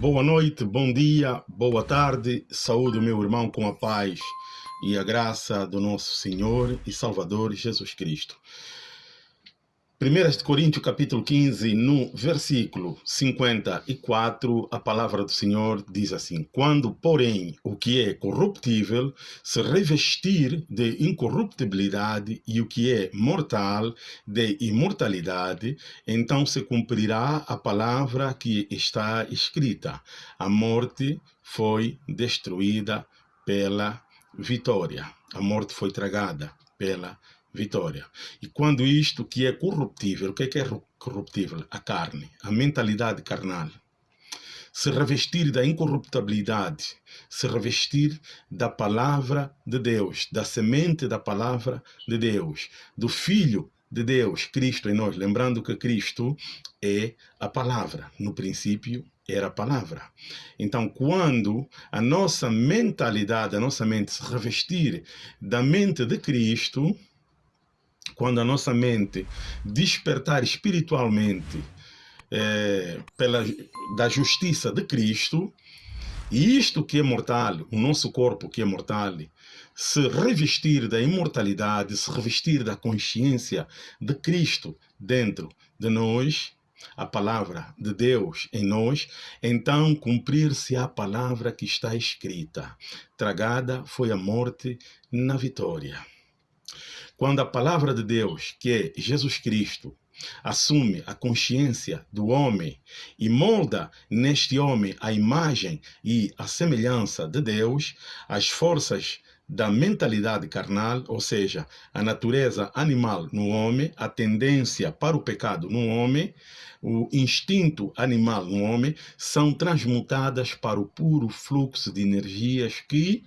Boa noite, bom dia, boa tarde, saúde meu irmão com a paz e a graça do nosso Senhor e Salvador Jesus Cristo. 1 Coríntios capítulo 15, no versículo 54, a palavra do Senhor diz assim, Quando, porém, o que é corruptível se revestir de incorruptibilidade e o que é mortal de imortalidade, então se cumprirá a palavra que está escrita. A morte foi destruída pela vitória. A morte foi tragada pela vitória. E quando isto que é corruptível, o que é, que é corruptível? A carne, a mentalidade carnal. Se revestir da incorruptibilidade, se revestir da palavra de Deus, da semente da palavra de Deus, do Filho de Deus, Cristo em nós. Lembrando que Cristo é a palavra. No princípio era a palavra. Então, quando a nossa mentalidade, a nossa mente se revestir da mente de Cristo, quando a nossa mente despertar espiritualmente é, pela, da justiça de Cristo, e isto que é mortal, o nosso corpo que é mortal, se revestir da imortalidade, se revestir da consciência de Cristo dentro de nós, a palavra de Deus em nós, então cumprir-se a palavra que está escrita. Tragada foi a morte na vitória. Quando a palavra de Deus, que é Jesus Cristo, assume a consciência do homem e molda neste homem a imagem e a semelhança de Deus, as forças da mentalidade carnal, ou seja, a natureza animal no homem, a tendência para o pecado no homem, o instinto animal no homem, são transmutadas para o puro fluxo de energias que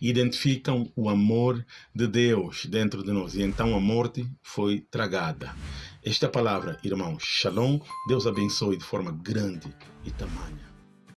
identificam o amor de Deus dentro de nós. E então a morte foi tragada. Esta palavra, irmãos, shalom, Deus abençoe de forma grande e tamanha.